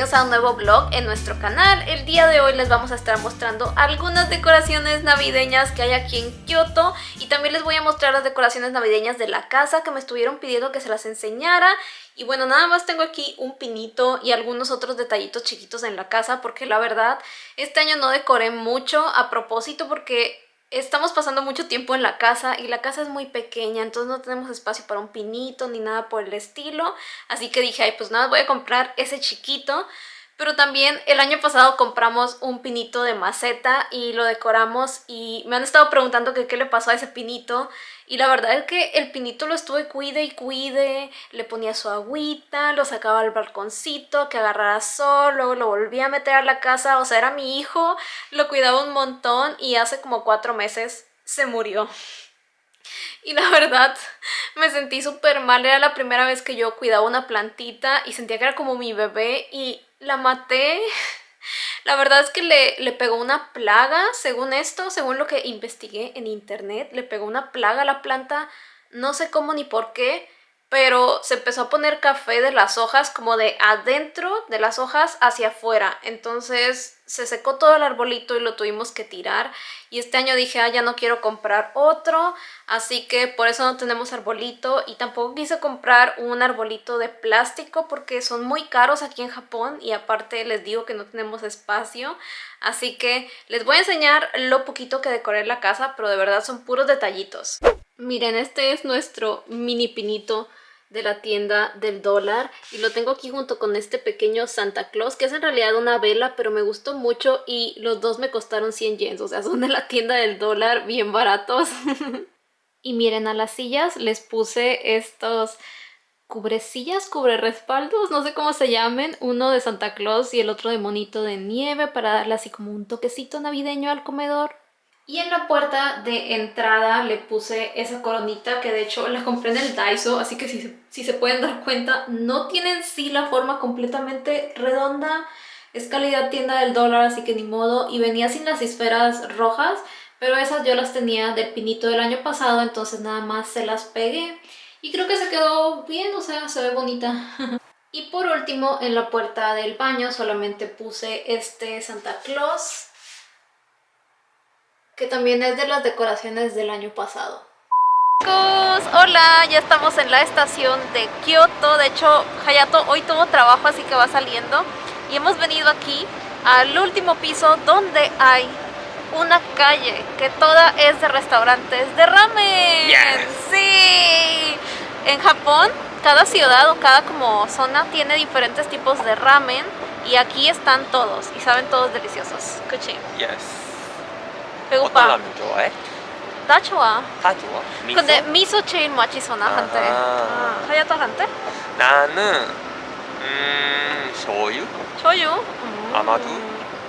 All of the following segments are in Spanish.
a un nuevo vlog en nuestro canal. El día de hoy les vamos a estar mostrando algunas decoraciones navideñas que hay aquí en Kyoto y también les voy a mostrar las decoraciones navideñas de la casa que me estuvieron pidiendo que se las enseñara y bueno, nada más tengo aquí un pinito y algunos otros detallitos chiquitos en la casa porque la verdad este año no decoré mucho a propósito porque estamos pasando mucho tiempo en la casa y la casa es muy pequeña, entonces no tenemos espacio para un pinito ni nada por el estilo. Así que dije, ay, pues nada, voy a comprar ese chiquito. Pero también el año pasado compramos un pinito de maceta y lo decoramos y me han estado preguntando qué le pasó a ese pinito. Y la verdad es que el pinito lo estuve cuide y cuide, le ponía su agüita, lo sacaba al balconcito, que agarrara sol, luego lo volvía a meter a la casa, o sea, era mi hijo, lo cuidaba un montón y hace como cuatro meses se murió. Y la verdad, me sentí súper mal, era la primera vez que yo cuidaba una plantita y sentía que era como mi bebé y la maté. La verdad es que le, le, pegó una plaga, según esto, según lo que investigué en internet, le pegó una plaga a la planta, no sé cómo ni por qué, pero se empezó a poner café de las hojas como de adentro de las hojas hacia afuera. Entonces se secó todo el arbolito y lo tuvimos que tirar. Y este año dije, ah, ya no quiero comprar otro, así que por eso no tenemos arbolito. Y tampoco quise comprar un arbolito de plástico porque son muy caros aquí en Japón y aparte les digo que no tenemos espacio. Así que les voy a enseñar lo poquito que decoré la casa, pero de verdad son puros detallitos. Miren, este es nuestro mini pinito de la tienda del dólar y lo tengo aquí junto con este pequeño Santa Claus que es en realidad una vela pero me gustó mucho y los dos me costaron 100 yens, o sea son de la tienda del dólar bien baratos. Y miren a las sillas les puse estos cubrecillas, cubre respaldos, no sé cómo se llamen, uno de Santa Claus y el otro de monito de nieve para darle así como un toquecito navideño al comedor y en la puerta de entrada le puse esa coronita que de hecho la compré en el Daiso, así que si, si se pueden dar cuenta, no tienen sí la forma completamente redonda. Es calidad tienda del dólar, así que ni modo. Y venía sin las esferas rojas, pero esas yo las tenía del pinito del año pasado, entonces nada más se las pegué. Y creo que se quedó bien, o sea, se ve bonita. y por último, en la puerta del baño solamente puse este Santa Claus que también es de las decoraciones del año pasado. Chicos, hola, ya estamos en la estación de Kyoto, de hecho Hayato hoy tuvo trabajo así que va saliendo y hemos venido aquí al último piso donde hay una calle que toda es de restaurantes de ramen. Sí, en Japón cada ciudad o cada como zona tiene diferentes tipos de ramen y aquí están todos y saben todos deliciosos. Kuchi. Yes. 배고파. 어떤 라면 좋아해? 나 좋아. 다 좋아. 미소? 근데 미소 제일 맛있어 나한테. 아하. 아, 하야토한테? 나는 음 shoyu? 저유. 음. 아마도.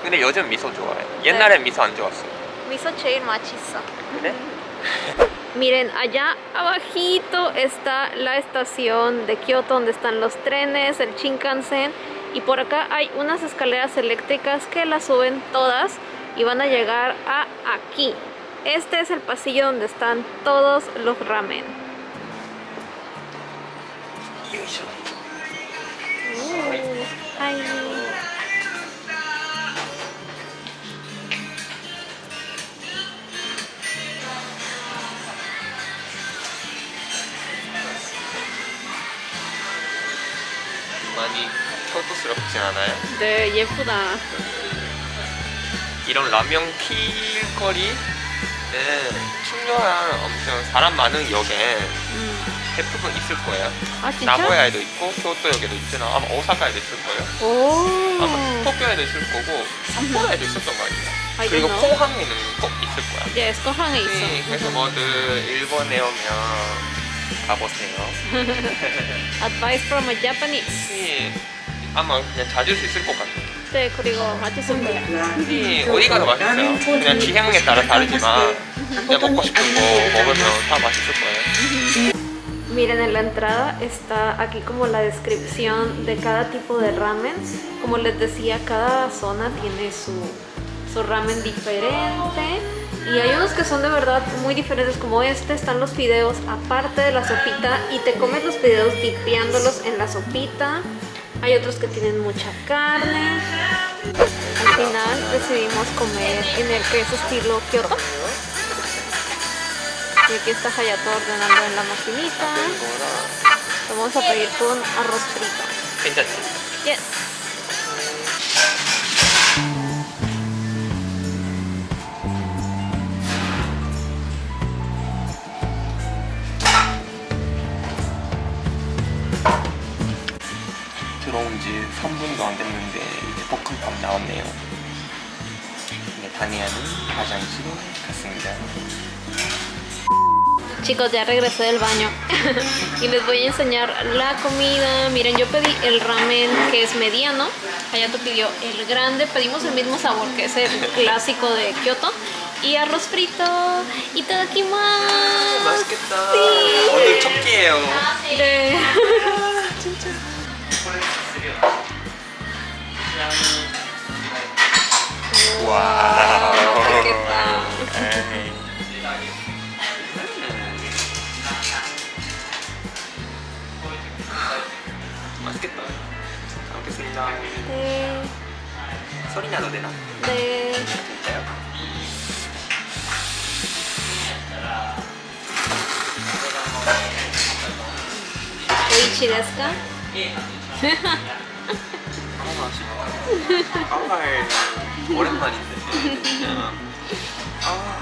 근데 요즘 미소 좋아해. 옛날엔 미소 안 좋았어. Miso cheil machizo. 그래? Miren, allá abajito está la estación de Kyoto donde están los trenes, el Shinkansen y por acá hay unas escaleras eléctricas que las suben todas y van a llegar a aquí. Este es el pasillo donde están todos los ramen. Uh, ay. 많이 초토스럽지 않아요? 네, 예쁘다. 이런 라면 길거리는 충렬한 엄청 사람 많은 역에 음. 대부분 있을 거예요. 아, 진짜? 나고야에도 있고 교토역에도 있으나 아마 오사카에도 있을 거예요. 오. 아마 도쿄에도 있을 거고 삿포로에도 있었던 거 아니에요. I 그리고. 포항에는 꼭 있을 거야. Yes, 거항에 있어. 네, 그래서 뭐들 일본에 오면 가보세요. Advice from a Japanese. 네, 아마 그냥 찾을 수 있을 것 같아요. 네, 그리고 맛있습니다. 네, 어디 가도 맛있어요. 그냥 취향에 따라 다르지만 그냥 먹고 싶은 거 먹으면 다 맛있을 거예요. Miren, en la entrada está aquí como la descripción de cada tipo de ramen. Como les decía, cada zona tiene su, su ramen diferente. Y hay unos que son de verdad muy diferentes como este. Están los fideos aparte de la sopita y te comes los fideos dipeándolos en la sopita. hay otros que tienen mucha carne. Al final decidimos comer en el que es estilo Kyoto. Y aquí está Hayato ordenando en la maquinita. Vamos a pedir con arroz frito. Yes. 들어온 지 3분도 안 됐는데 이제 볶음밥 나왔네요. 이게 다니아는 화장실 갔습니다. Chicos, ya regresé del baño y les voy a enseñar la comida. Miren, yo pedí el ramen que es mediano. Hayato pidió el grande. Pedimos el mismo sabor que es el clásico de Kyoto. Y arroz frito. Y todo aquí más. 맛있겠다. Sí. 오늘 첫 끼예요. 네. ちですかいですよ、あ あ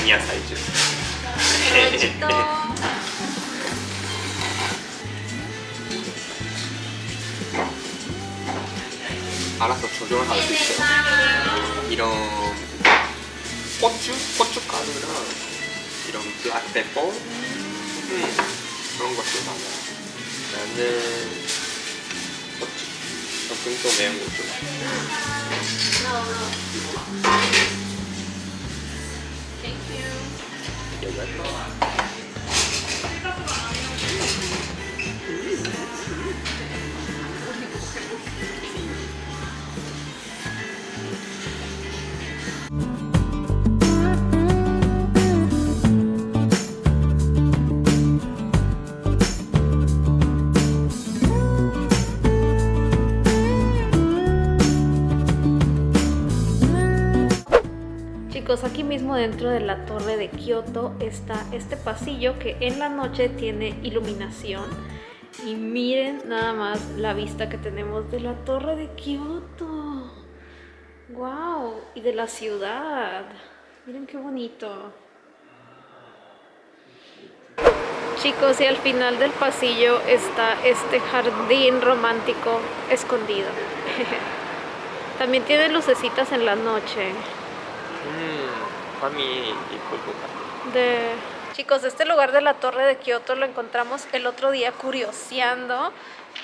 何野菜ジ 알아서 조절할 수 있어요. 이런 고추, 고춧가루랑 이런 블랙페퍼 음, 그런 것들 많아요. 나는 고추, 조금 더 매운 거 좋아. 여기 할까? Chicos, dentro de la torre de Kioto está este pasillo que en la noche tiene iluminación. Y miren nada más la vista que tenemos de la torre de Kioto. ¡Wow! Y de la ciudad. Miren qué bonito. Chicos, y al final del pasillo está este jardín romántico escondido. También tiene lucecitas en la noche. 음, Juanmi y pues, pues, pues. De... Chicos, este lugar de la Torre de Kioto lo encontramos el otro día curioseando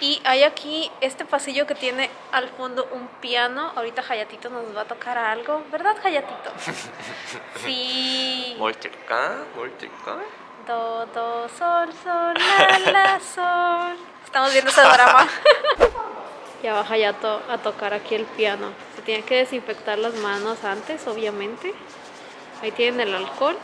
y hay aquí este pasillo que tiene al fondo un piano. Ahorita Hayatito nos va a tocar algo. ¿Verdad, Hayatito? sí. Molteca, molteca. Do, do, sol, sol, la, la, sol. Estamos viendo ese drama. ya va Hayato a tocar aquí el piano. Se tiene que desinfectar las manos antes, obviamente. Ahí tienen el alcohol.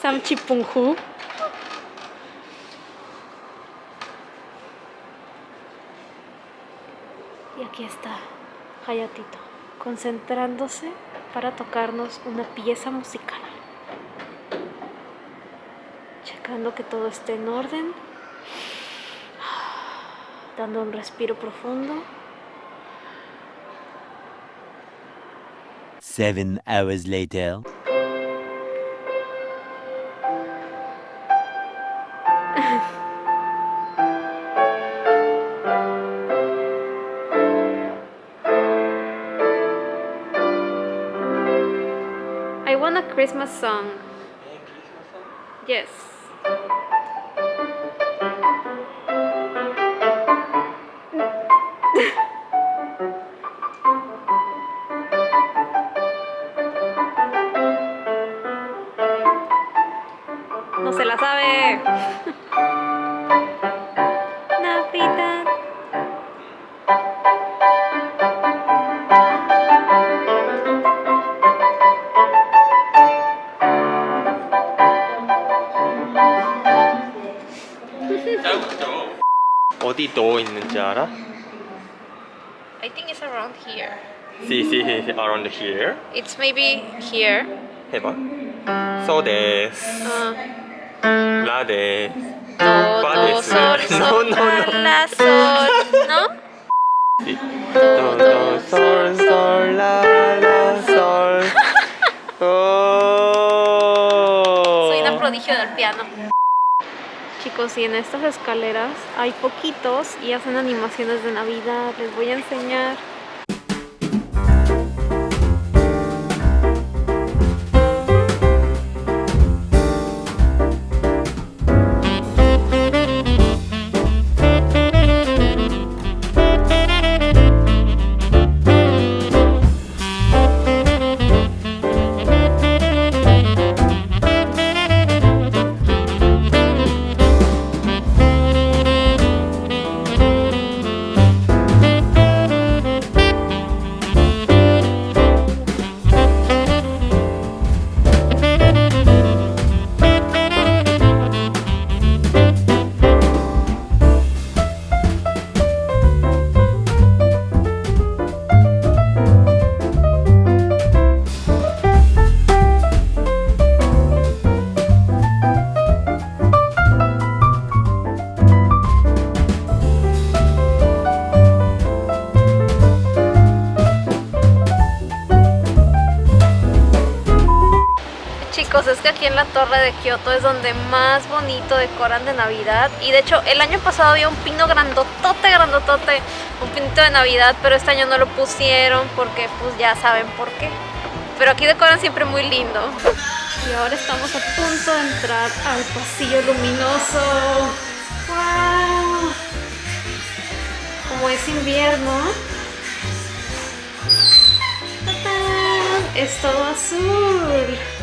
Samchipunghu. Y aquí está Hayatito, concentrándose para tocarnos una pieza musical. Checando que todo esté en orden. Dando un respiro profundo. Seven hours later. I want a Christmas song. Yes. 어디 또 있는지 알아? I think it's around here. See, see, around here. It's maybe here. 해봐. So des, Uh, la des. do, do, Parece. sol, No, sol, no, no. fa, la, sol. ¿No? Do, do, sol, sol, la, la, sol. Oh. Soy una prodigio del piano. Chicos, y en estas escaleras hay poquitos y hacen animaciones de Navidad. Les voy a enseñar. Aquí en la torre de Kioto es donde más bonito decoran de Navidad. Y de hecho, el año pasado había un pino grandotote, grandotote, un pinito de Navidad, pero este año no lo pusieron porque pues ya saben por qué. Pero aquí decoran siempre muy lindo. Y ahora estamos a punto de entrar al pasillo luminoso. ¡Wow! Como es invierno, es todo azul.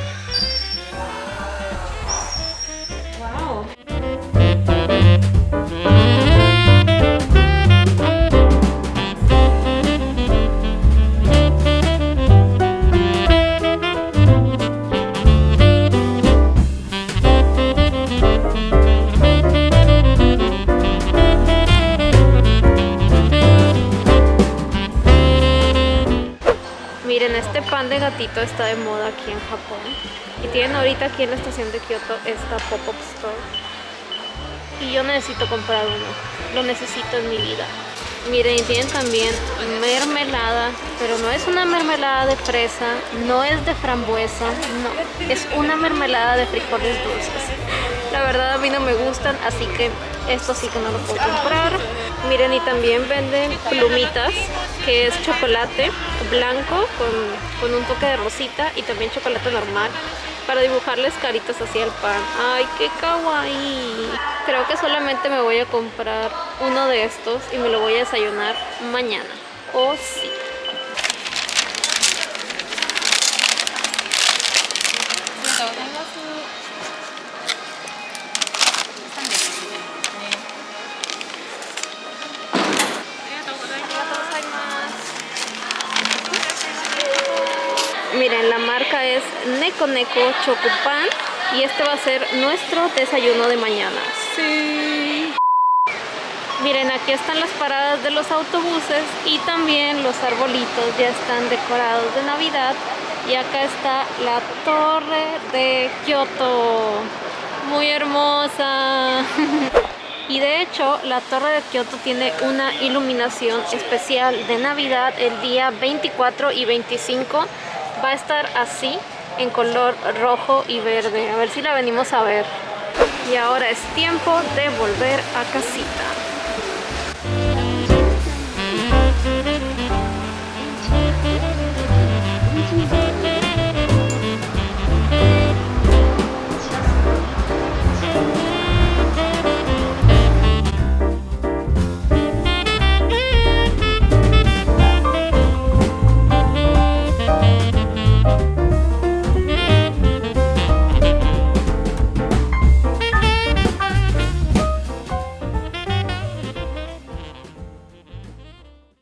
De gatito está de moda aquí en Japón. Y tienen ahorita aquí en la estación de Kioto esta pop-up store. Y yo necesito comprar uno. Lo necesito en mi vida. Miren, y tienen también mermelada, pero no es una mermelada de fresa, no es de frambuesa, no, es una mermelada de frijoles dulces. La verdad a mí no me gustan, así que esto sí que no lo puedo comprar. Miren, y también venden plumitas, que es chocolate blanco con, con un toque de rosita y también chocolate normal para dibujarles caritas hacia el pan. ¡Ay, qué kawaii! Creo que solamente me voy a comprar uno de estos y me lo voy a desayunar mañana. ¡Oh, sí! Neko Chocopan y este va a ser nuestro desayuno de mañana. Sí. Miren, aquí están las paradas de los autobuses y también los arbolitos ya están decorados de Navidad. Y acá está la torre de Kioto. Muy hermosa. Y de hecho, la torre de Kioto tiene una iluminación especial de Navidad el día 24 y 25. Va a estar así, en color rojo y verde. A ver si la venimos a ver. Y ahora es tiempo de volver a casita.